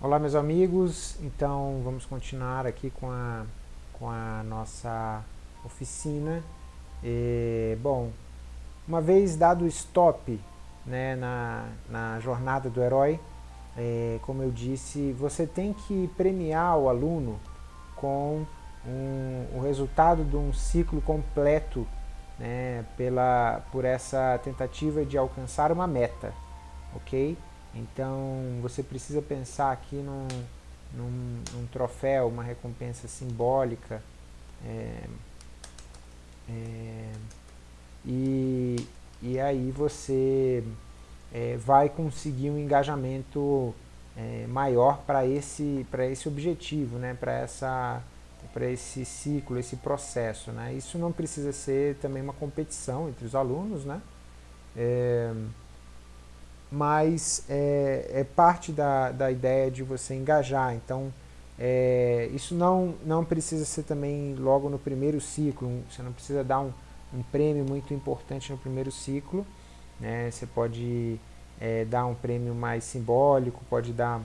Olá meus amigos, então vamos continuar aqui com a, com a nossa oficina. E, bom, uma vez dado o stop né, na, na jornada do herói, é, como eu disse, você tem que premiar o aluno com um, o resultado de um ciclo completo né, pela, por essa tentativa de alcançar uma meta, ok? Então você precisa pensar aqui num, num, num troféu, uma recompensa simbólica. É, é, e, e aí você é, vai conseguir um engajamento é, maior para esse, esse objetivo, né? para esse ciclo, esse processo. Né? Isso não precisa ser também uma competição entre os alunos, né? Mas é, é parte da, da ideia de você engajar. Então, é, isso não, não precisa ser também logo no primeiro ciclo, você não precisa dar um, um prêmio muito importante no primeiro ciclo, né? você pode é, dar um prêmio mais simbólico, pode dar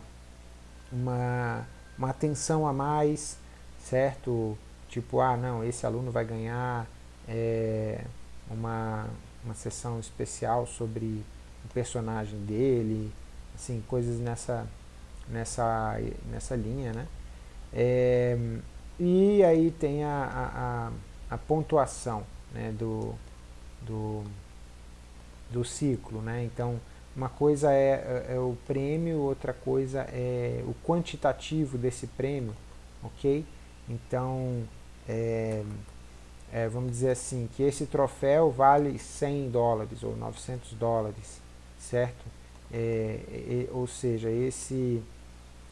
uma, uma atenção a mais, certo? Tipo, ah não, esse aluno vai ganhar é, uma, uma sessão especial sobre o personagem dele, assim, coisas nessa, nessa, nessa linha, né? É, e aí tem a, a, a pontuação né, do, do, do ciclo, né? Então, uma coisa é, é, o prêmio, outra coisa é o quantitativo desse prêmio, ok? Então, é, é, vamos dizer assim, que esse troféu vale 100 dólares ou 900 dólares certo? É, é, ou seja, esse,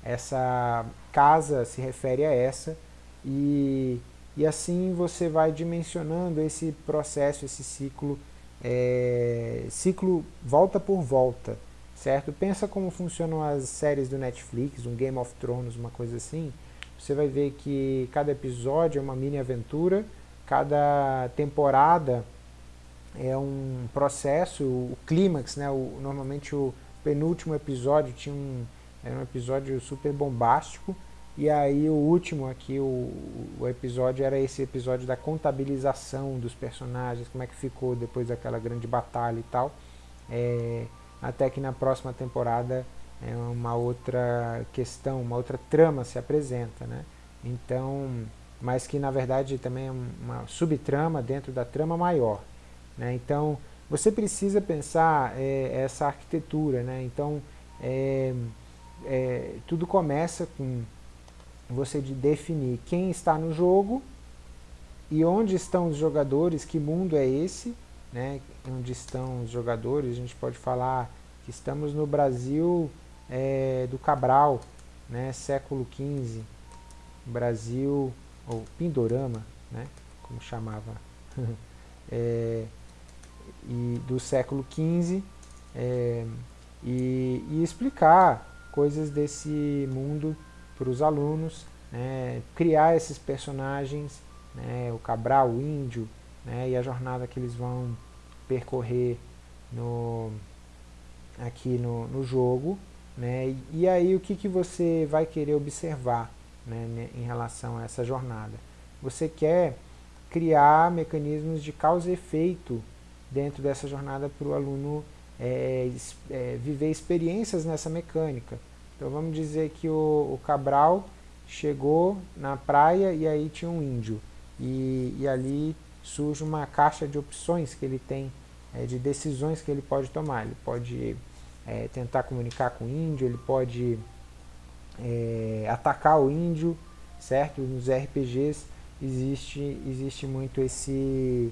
essa casa se refere a essa e, e assim você vai dimensionando esse processo, esse ciclo, é, ciclo volta por volta, certo? Pensa como funcionam as séries do Netflix, um Game of Thrones, uma coisa assim, você vai ver que cada episódio é uma mini aventura, cada temporada é um processo, o clímax, né, o, normalmente o penúltimo episódio tinha um, era um episódio super bombástico, e aí o último aqui, o, o episódio era esse episódio da contabilização dos personagens, como é que ficou depois daquela grande batalha e tal, é, até que na próxima temporada é uma outra questão, uma outra trama se apresenta, né? Então, mas que na verdade também é uma subtrama dentro da trama maior. Né? Então, você precisa pensar é, essa arquitetura. Né? Então, é, é, tudo começa com você de definir quem está no jogo e onde estão os jogadores, que mundo é esse, né? onde estão os jogadores, a gente pode falar que estamos no Brasil é, do Cabral, né? século XV, Brasil, ou Pindorama, né? como chamava, é, e, do século XV é, e, e, explicar coisas desse mundo para os alunos, né, criar esses personagens, né, o Cabral, o Índio, né, e a jornada que eles vão percorrer no, aqui no, no jogo, né, e, aí o que, que você vai querer observar né, em relação a essa jornada? Você quer criar mecanismos de causa e efeito dentro dessa jornada para o aluno é, é, viver experiências nessa mecânica. Então vamos dizer que o, o, Cabral chegou na praia e aí tinha um índio. E, e ali surge uma caixa de opções que ele tem, é, de decisões que ele pode tomar. Ele pode é, tentar comunicar com o índio, ele pode é, atacar o índio, certo? Nos RPGs existe, existe muito esse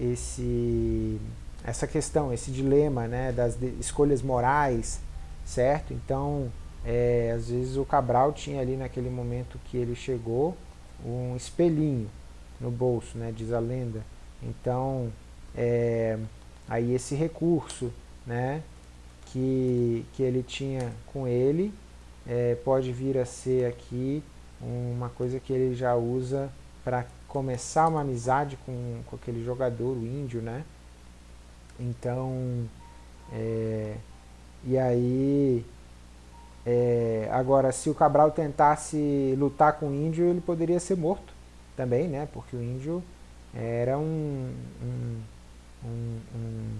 esse, essa questão, esse dilema né, das escolhas morais, certo? Então, é, às vezes o Cabral tinha ali naquele momento que ele chegou um espelhinho no bolso, né, diz a lenda. Então, é, aí esse recurso né, que, que ele tinha com ele é, pode vir a ser aqui uma coisa que ele já usa para começar uma amizade com, com aquele jogador, o índio, né? Então, é, e aí É, agora, se o Cabral tentasse lutar com o índio, ele poderia ser morto também, né? Porque o índio era um, um, um,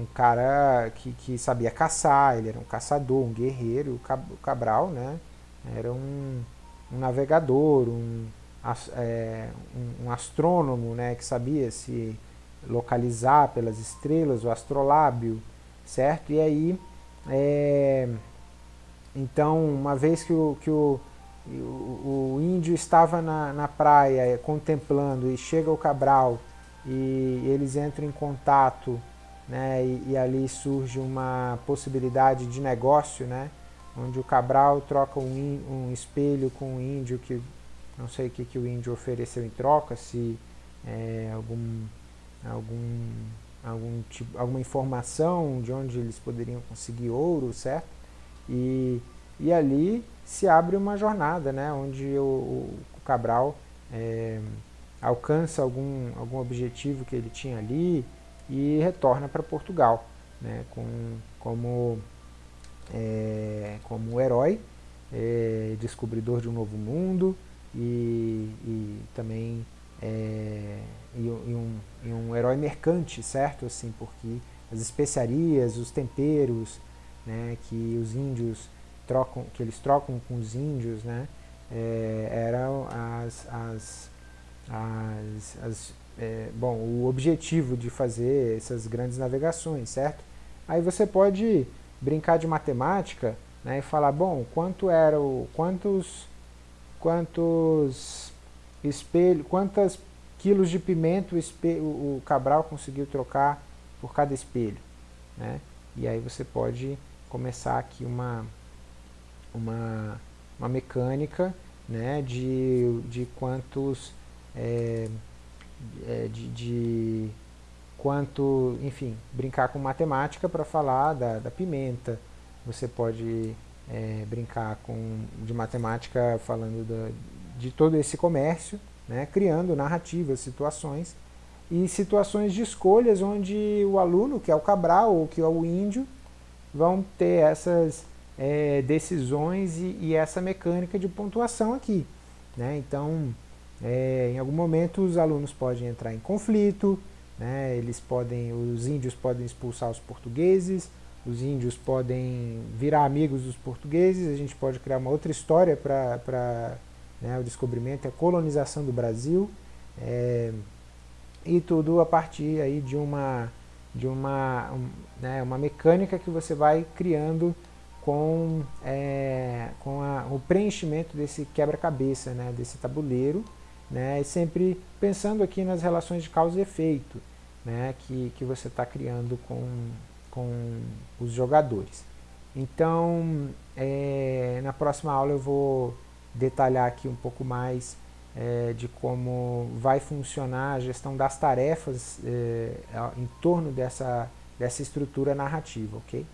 um cara que, que, sabia caçar, ele era um caçador, um guerreiro. O Cabral né? era um, navegador, um, é, um, astrônomo né? que sabia se localizar pelas estrelas, o astrolábio, certo? E aí, é, então, uma vez que o, que o, o, o índio estava na, na praia contemplando e chega o Cabral e eles entram em contato né, e, e, ali surge uma possibilidade de negócio, né, onde o Cabral troca um, um espelho com um índio que não sei o que, que o índio ofereceu em troca, se é, algum, algum, algum tipo, alguma informação de onde eles poderiam conseguir ouro, certo? E, e ali se abre uma jornada, né, onde o, o Cabral é, alcança algum, algum objetivo que ele tinha ali e retorna para Portugal, né, com, como, é, como herói, é, descobridor de um novo mundo e, e também é, e, e, um, e um herói mercante, certo? Assim, porque as especiarias, os temperos, né, que os índios trocam, que eles trocam com os índios, né, é, eram as, as, as, as é, bom, o objetivo de fazer essas grandes navegações, certo? Aí você pode brincar de matemática né, e falar, bom, quanto era o, quantos, quantos espelho, quantas quilos de pimenta o, espelho, o Cabral conseguiu trocar por cada espelho, né? E aí você pode começar aqui uma, uma, uma mecânica né, de, de quantos é, é, de, de, quanto, enfim, brincar com matemática para falar da, da, pimenta. Você pode é, brincar com, de matemática falando da, de todo esse comércio, né, criando narrativas, situações e situações de escolhas onde o aluno, que é o Cabral ou que é o índio, vão ter essas é, decisões e, e, essa mecânica de pontuação aqui. Né? Então, é, em algum momento os alunos podem entrar em conflito, né? eles podem, os índios podem expulsar os portugueses, os índios podem virar amigos dos portugueses, a gente pode criar uma outra história para né, o descobrimento, a colonização do Brasil, é, e tudo a partir aí de uma de uma, um, né, uma mecânica que você vai criando com, é, com a, o preenchimento desse quebra-cabeça, né, desse tabuleiro, né, sempre pensando aqui nas relações de causa e efeito né, que, que você está criando com, com os jogadores. Então, é, na próxima aula eu vou detalhar aqui um pouco mais é, de como vai funcionar a gestão das tarefas é, em torno dessa, dessa estrutura narrativa, ok?